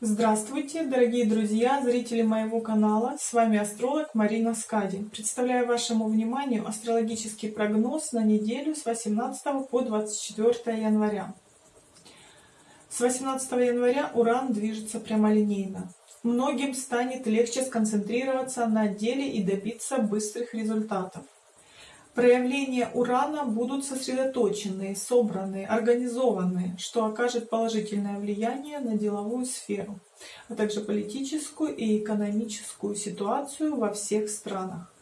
Здравствуйте, дорогие друзья, зрители моего канала. С вами астролог Марина Скади. Представляю вашему вниманию астрологический прогноз на неделю с 18 по 24 января. С 18 января Уран движется прямолинейно. Многим станет легче сконцентрироваться на деле и добиться быстрых результатов. Проявления урана будут сосредоточенные, собранные, организованные, что окажет положительное влияние на деловую сферу, а также политическую и экономическую ситуацию во всех странах.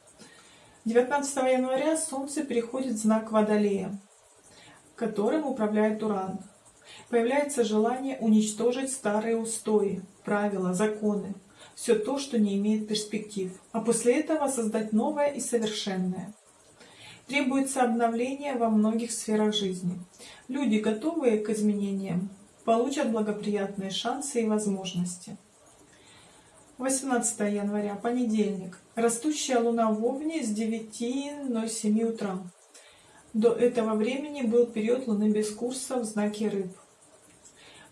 19 января Солнце переходит в знак Водолея, которым управляет Уран. Появляется желание уничтожить старые устои, правила, законы, все то, что не имеет перспектив, а после этого создать новое и совершенное. Требуется обновление во многих сферах жизни. Люди, готовые к изменениям, получат благоприятные шансы и возможности. 18 января, понедельник. Растущая луна в Овне с 9.07 утра. До этого времени был период луны без курса в знаке Рыб.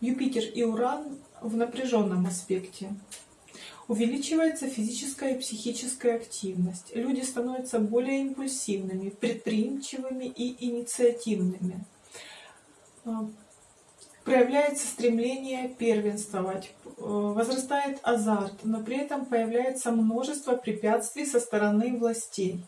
Юпитер и Уран в напряженном аспекте. Увеличивается физическая и психическая активность. Люди становятся более импульсивными, предприимчивыми и инициативными. А, проявляется стремление первенствовать, э, возрастает азарт, но при этом появляется множество препятствий со стороны властей.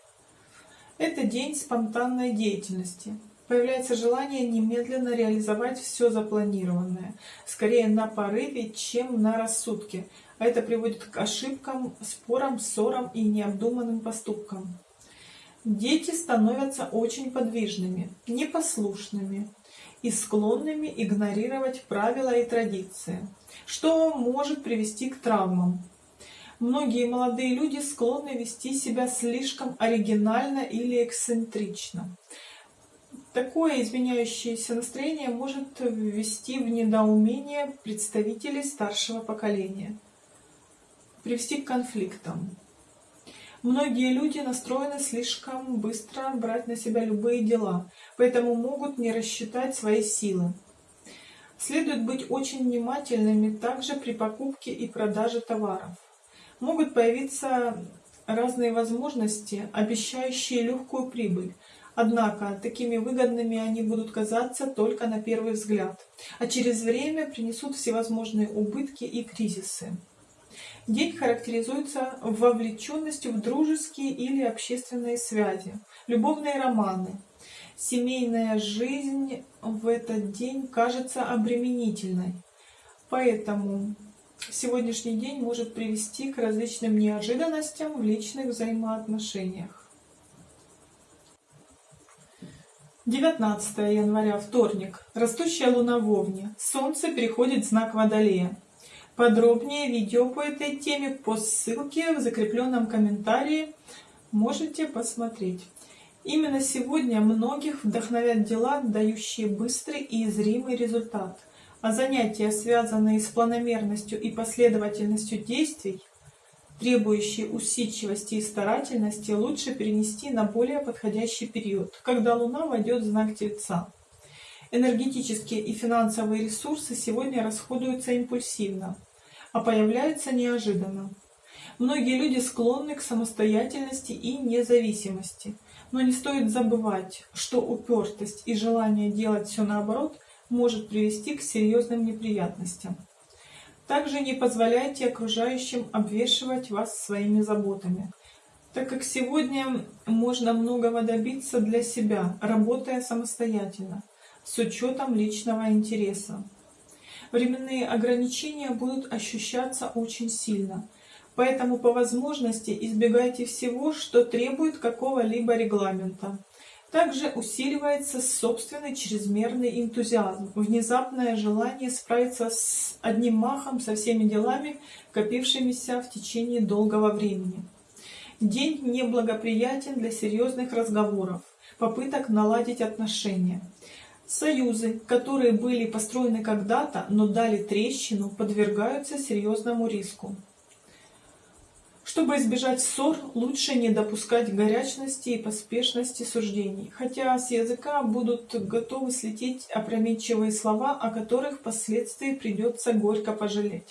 Это день спонтанной деятельности. Появляется желание немедленно реализовать все запланированное, скорее на порыве, чем на рассудке, а это приводит к ошибкам, спорам, ссорам и необдуманным поступкам. Дети становятся очень подвижными, непослушными и склонными игнорировать правила и традиции, что может привести к травмам. Многие молодые люди склонны вести себя слишком оригинально или эксцентрично. Такое изменяющееся настроение может ввести в недоумение представителей старшего поколения привести к конфликтам. Многие люди настроены слишком быстро брать на себя любые дела, поэтому могут не рассчитать свои силы. Следует быть очень внимательными также при покупке и продаже товаров. Могут появиться разные возможности, обещающие легкую прибыль. Однако такими выгодными они будут казаться только на первый взгляд, а через время принесут всевозможные убытки и кризисы. День характеризуется вовлеченностью в дружеские или общественные связи, любовные романы. Семейная жизнь в этот день кажется обременительной, поэтому сегодняшний день может привести к различным неожиданностям в личных взаимоотношениях. 19 января, вторник. Растущая луна в Овне. Солнце переходит в знак Водолея. Подробнее видео по этой теме по ссылке в закрепленном комментарии можете посмотреть. Именно сегодня многих вдохновят дела, дающие быстрый и зримый результат. А занятия, связанные с планомерностью и последовательностью действий, требующие усидчивости и старательности, лучше перенести на более подходящий период, когда Луна войдет в знак Тельца. Энергетические и финансовые ресурсы сегодня расходуются импульсивно, а появляются неожиданно. Многие люди склонны к самостоятельности и независимости, но не стоит забывать, что упертость и желание делать все наоборот может привести к серьезным неприятностям. Также не позволяйте окружающим обвешивать вас своими заботами, так как сегодня можно многого добиться для себя, работая самостоятельно, с учетом личного интереса временные ограничения будут ощущаться очень сильно. Поэтому по возможности избегайте всего, что требует какого-либо регламента. Также усиливается собственный чрезмерный энтузиазм, внезапное желание справиться с одним махом со всеми делами, копившимися в течение долгого времени. День неблагоприятен для серьезных разговоров, попыток наладить отношения. Союзы, которые были построены когда-то, но дали трещину, подвергаются серьезному риску. Чтобы избежать ссор, лучше не допускать горячности и поспешности суждений, хотя с языка будут готовы слететь опрометчивые слова, о которых впоследствии придется горько пожалеть.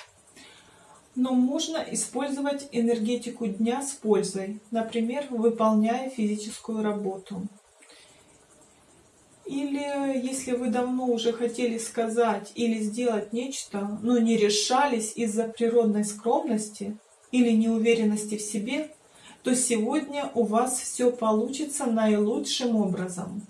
Но можно использовать энергетику дня с пользой, например, выполняя физическую работу. Или если вы давно уже хотели сказать или сделать нечто, но не решались из-за природной скромности или неуверенности в себе, то сегодня у вас все получится наилучшим образом.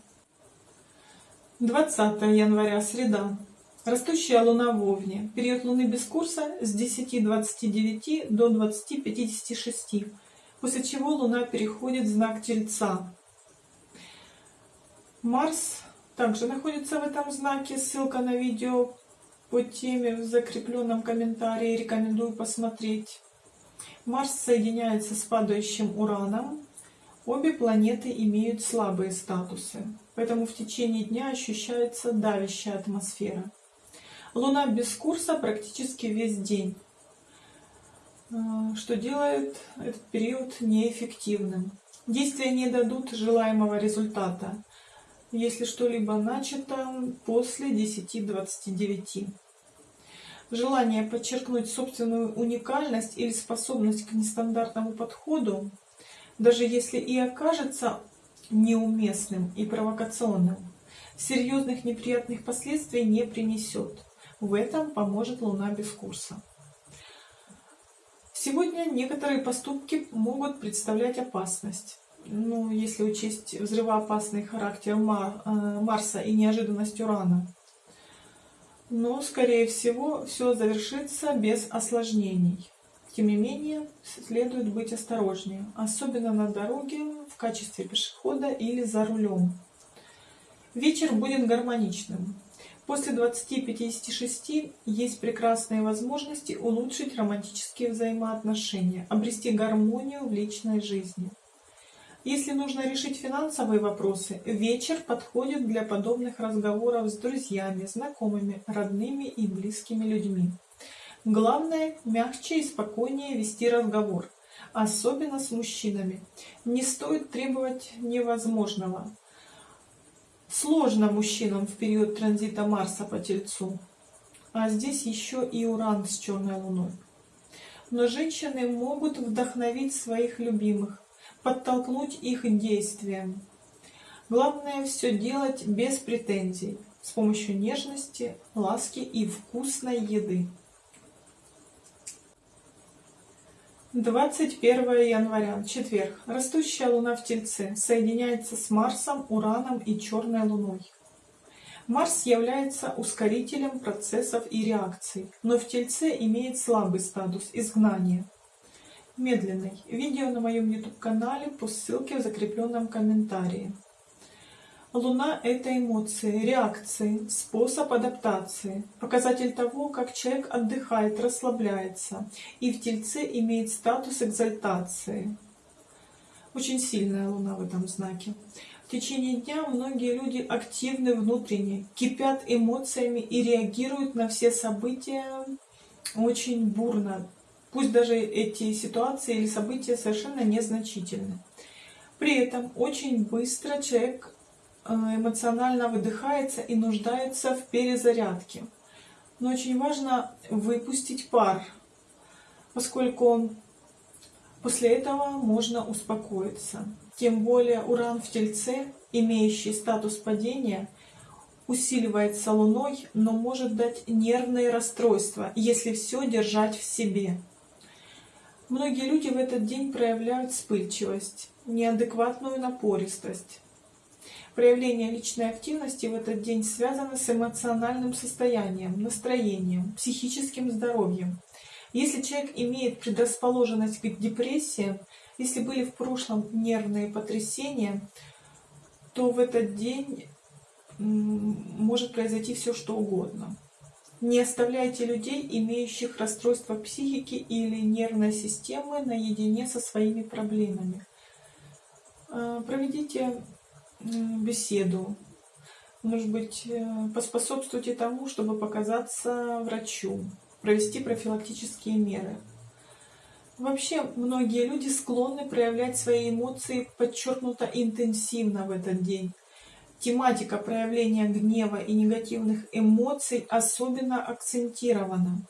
20 января, среда. Растущая Луна в Овне. Период Луны без курса с 10.29 до 20.56, после чего Луна переходит в знак Тельца. Марс также находится в этом знаке. Ссылка на видео по теме в закрепленном комментарии. Рекомендую посмотреть. Марс соединяется с падающим Ураном. Обе планеты имеют слабые статусы, поэтому в течение дня ощущается давящая атмосфера. Луна без курса практически весь день, э, что делает этот период неэффективным. Действия не дадут желаемого результата, если что-либо начато после 10.29. Желание подчеркнуть собственную уникальность или способность к нестандартному подходу, даже если и окажется неуместным и провокационным, серьезных неприятных последствий не принесет. В этом поможет Луна без курса. Сегодня некоторые поступки могут представлять опасность. Ну, если учесть взрывоопасный характер Мар э, Марса и неожиданность Урана. Но, скорее всего, все завершится без осложнений. Тем не менее, следует быть осторожнее, особенно на дороге, в качестве пешехода или за рулем. Вечер будет гармоничным. После 20-56 есть прекрасные возможности улучшить романтические взаимоотношения, обрести гармонию в личной жизни. Если нужно решить финансовые вопросы, вечер подходит для подобных разговоров с друзьями, знакомыми, родными и близкими людьми. Главное, мягче и спокойнее вести разговор, особенно с мужчинами. Не стоит требовать невозможного. Сложно мужчинам в период транзита Марса по Тельцу. А здесь еще и Уран с черной луной. Но женщины могут вдохновить своих любимых, подтолкнуть их действиям. Главное все делать без претензий, с помощью нежности, ласки и вкусной еды. 21 января, четверг. Растущая луна в Тельце соединяется с Марсом, Ураном и Черной луной. Марс является ускорителем процессов и реакций, но в Тельце имеет слабый статус изгнания. Медленный. Видео на моем YouTube-канале по ссылке в закрепленном комментарии. Луна – это эмоции, реакции, способ адаптации, показатель того, как человек отдыхает, расслабляется, и в Тельце имеет статус экзальтации. Очень сильная Луна в этом знаке. В течение дня многие люди активны внутренне, кипят эмоциями и реагируют на все события очень бурно, пусть даже эти ситуации или события совершенно незначительны. При этом очень быстро человек Э, эмоционально выдыхается и нуждается в перезарядке. Но очень важно выпустить пар, поскольку после этого можно успокоиться. Тем более уран в Тельце, имеющий статус падения, усиливается Луной, но может дать нервные расстройства, если все держать в себе. Многие люди в этот день проявляют вспыльчивость, неадекватную напористость, Проявление личной активности в этот день связано с эмоциональным состоянием, настроением, психическим здоровьем. Если человек имеет предрасположенность к депрессии, если были в прошлом нервные потрясения, то в этот день может произойти все что угодно. Не оставляйте людей, имеющих расстройство психики или нервной системы, наедине со своими проблемами. А, проведите беседу. Может быть, э, поспособствуйте тому, чтобы показаться врачу, провести профилактические меры. Вообще, многие люди склонны проявлять свои эмоции подчеркнуто интенсивно в этот день. Тематика проявления гнева и негативных эмоций особенно акцентирована.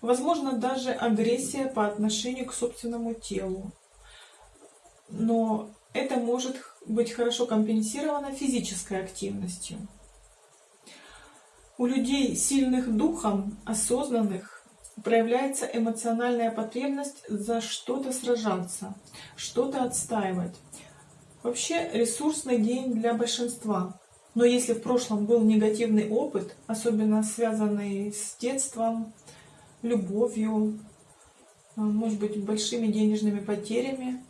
Возможно, даже агрессия по отношению к собственному телу. Но это может быть хорошо компенсировано физической активностью. У людей сильных духом, осознанных, проявляется эмоциональная потребность за что-то сражаться, что-то отстаивать. Вообще ресурсный день для большинства. Но если в прошлом был негативный опыт, особенно связанный с детством, любовью, а, может быть, большими денежными потерями,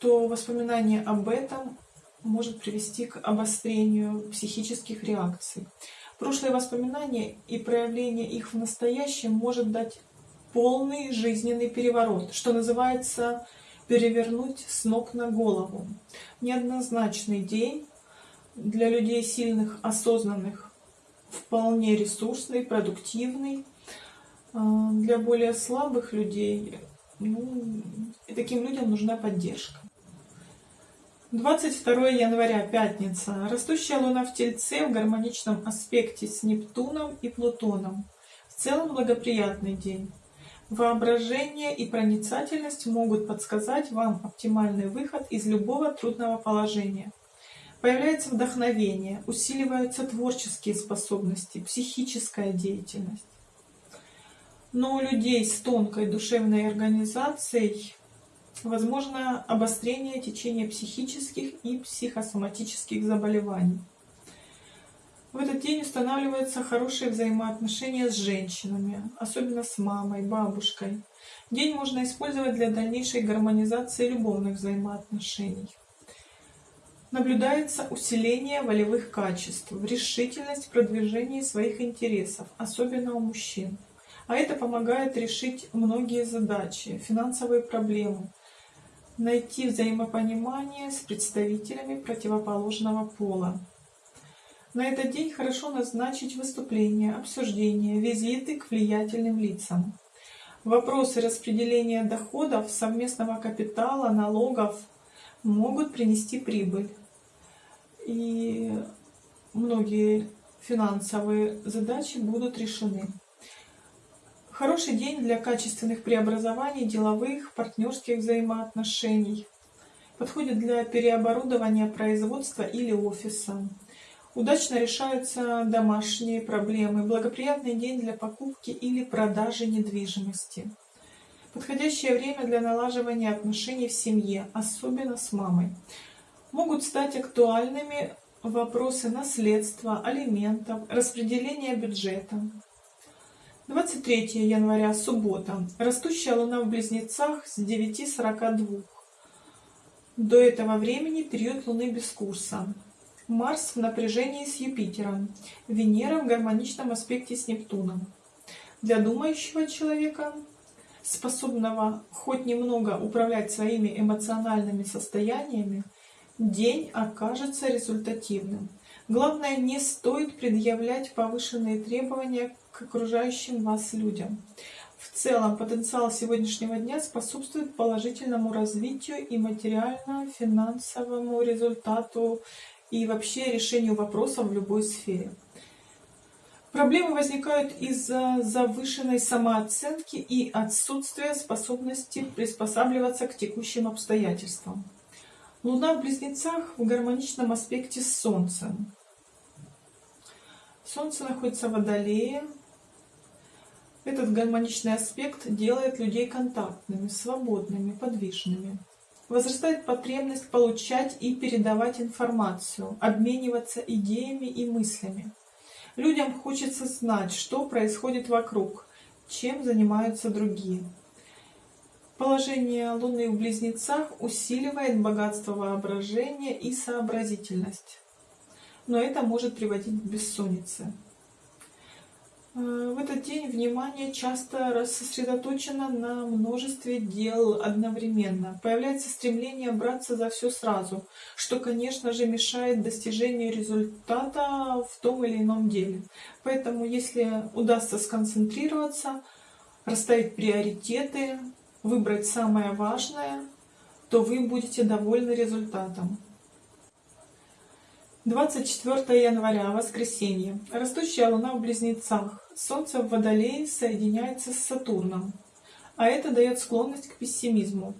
то воспоминание об этом может привести к обострению психических реакций. Прошлые воспоминания и проявление их в настоящем может дать полный жизненный переворот, что называется перевернуть с ног на голову. Неоднозначный день для людей сильных, осознанных, вполне ресурсный, продуктивный. А, для более слабых людей, ну, и таким людям нужна поддержка. 22 января, пятница. Растущая Луна в Тельце в гармоничном аспекте с Нептуном и Плутоном. В целом благоприятный день. Воображение и проницательность могут подсказать вам оптимальный выход из любого трудного положения. Появляется вдохновение, усиливаются творческие способности, психическая деятельность. Но у людей с тонкой душевной организацией возможно обострение течения психических и психосоматических заболеваний. В этот день устанавливаются хорошие взаимоотношения с женщинами, особенно с мамой, бабушкой. День можно использовать для дальнейшей гармонизации любовных взаимоотношений. Наблюдается усиление волевых качеств, решительность в продвижении своих интересов, особенно у мужчин. А это помогает решить многие задачи, финансовые проблемы, найти взаимопонимание с представителями противоположного пола. На этот день хорошо назначить выступления, обсуждения, визиты к влиятельным лицам. Вопросы распределения доходов, совместного капитала, налогов могут принести прибыль и многие финансовые задачи будут решены. Хороший день для качественных преобразований деловых, партнерских взаимоотношений. Подходит для переоборудования производства или офиса. Удачно решаются домашние проблемы. Благоприятный день для покупки или продажи недвижимости. Подходящее время для налаживания отношений в семье, особенно с мамой могут стать актуальными вопросы наследства, алиментов, распределения бюджета. 23 января, суббота. Растущая луна в Близнецах с 9.42. До этого времени период луны без курса. Марс в напряжении с Юпитером. Венера в гармоничном аспекте с Нептуном. Для думающего человека, способного хоть немного управлять своими эмоциональными состояниями, день окажется результативным. Главное, не стоит предъявлять повышенные требования к окружающим вас людям. В целом, потенциал сегодняшнего дня способствует положительному развитию и материально-финансовому результату и вообще решению вопросов в любой сфере. Проблемы возникают из-за завышенной самооценки и отсутствия способности приспосабливаться к текущим обстоятельствам. Луна в Близнецах в гармоничном аспекте с Солнцем. Солнце находится в Водолее. Этот гармоничный аспект делает людей контактными, свободными, подвижными. Возрастает потребность получать и передавать информацию, обмениваться идеями и мыслями. Людям хочется знать, что происходит вокруг, чем занимаются другие. Положение Луны в Близнецах усиливает богатство воображения и сообразительность, но это может приводить к бессоннице. Э, в этот день внимание часто сосредоточено на множестве дел одновременно. Появляется стремление браться за все сразу, что, конечно же, мешает достижению результата в том или ином деле. Поэтому, если удастся сконцентрироваться, расставить приоритеты, выбрать самое важное, то вы будете довольны результатом. 24 января, воскресенье. Растущая Луна в Близнецах. Солнце в Водолее соединяется с Сатурном. А это дает склонность к пессимизму.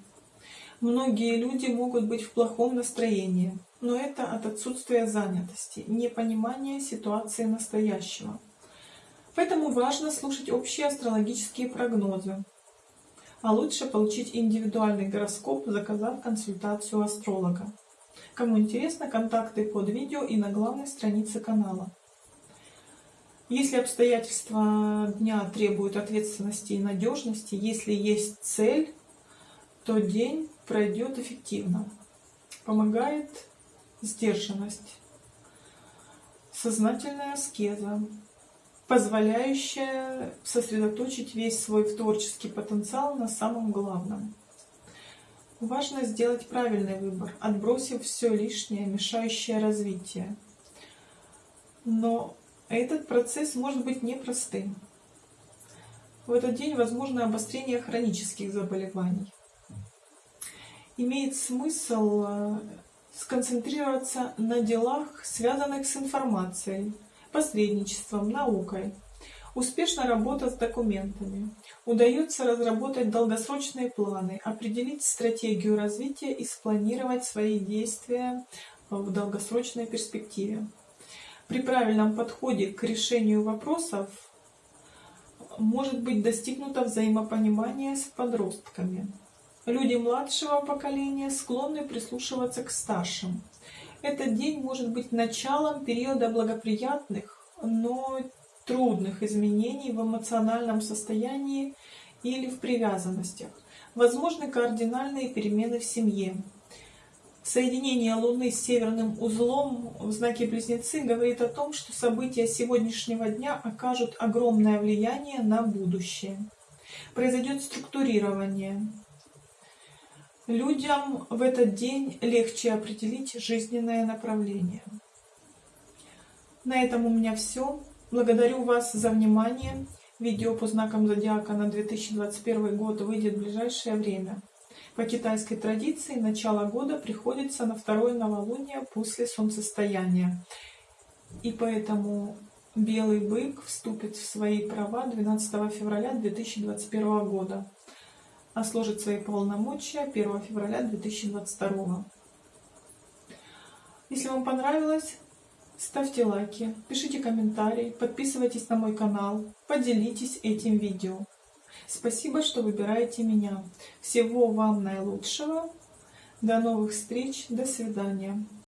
Многие люди могут быть в плохом настроении, но это от отсутствия занятости, непонимания ситуации настоящего. Поэтому важно слушать общие астрологические прогнозы. А лучше получить индивидуальный гороскоп, заказав консультацию астролога. Кому интересно, контакты под видео и на главной странице канала. Если обстоятельства дня требуют ответственности и надежности, если есть цель, то день пройдет эффективно. Помогает сдержанность, сознательная аскеза, позволяющая сосредоточить весь свой творческий потенциал на самом главном. Важно сделать правильный выбор, отбросив все лишнее, мешающее развитию. Но этот процесс может быть непростым. В этот день возможно обострение хронических заболеваний. Имеет смысл э, сконцентрироваться на делах, связанных с информацией, посредничеством, наукой, Успешно работа с документами. Удается разработать долгосрочные планы, определить стратегию развития и спланировать свои действия в долгосрочной перспективе. При правильном подходе к решению вопросов может быть достигнуто взаимопонимание с подростками. Люди младшего поколения склонны прислушиваться к старшим. Этот день может быть началом периода благоприятных, но трудных изменений в эмоциональном состоянии или в привязанностях. Возможны кардинальные перемены в семье. Соединение Луны с северным узлом в знаке Близнецы говорит о том, что события сегодняшнего дня окажут огромное влияние на будущее. Произойдет структурирование. Людям в этот день легче определить жизненное направление. На этом у меня все. Благодарю вас за внимание. Видео по знакам зодиака на 2021 год выйдет в ближайшее время. По китайской традиции начало года приходится на второе новолуние после солнцестояния. И поэтому белый бык вступит в свои права 12 февраля 2021 года, а сложит свои полномочия 1 февраля 2022. Если вам понравилось, ставьте лайки, пишите комментарии, подписывайтесь на мой канал, поделитесь этим видео. Спасибо, что выбираете меня. Всего вам наилучшего. До новых встреч. До свидания.